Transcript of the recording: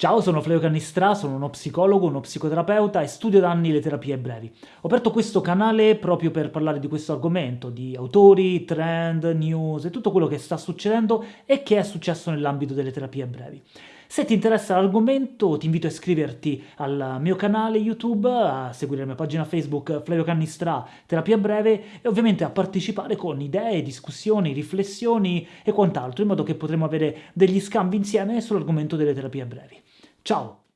Ciao, sono Flavio Cannistra, sono uno psicologo, uno psicoterapeuta e studio da anni le terapie brevi. Ho aperto questo canale proprio per parlare di questo argomento, di autori, trend, news e tutto quello che sta succedendo e che è successo nell'ambito delle terapie brevi. Se ti interessa l'argomento ti invito a iscriverti al mio canale YouTube, a seguire la mia pagina Facebook Flavio Cannistra Terapia Breve e ovviamente a partecipare con idee, discussioni, riflessioni e quant'altro in modo che potremo avere degli scambi insieme sull'argomento delle terapie brevi. Ciao!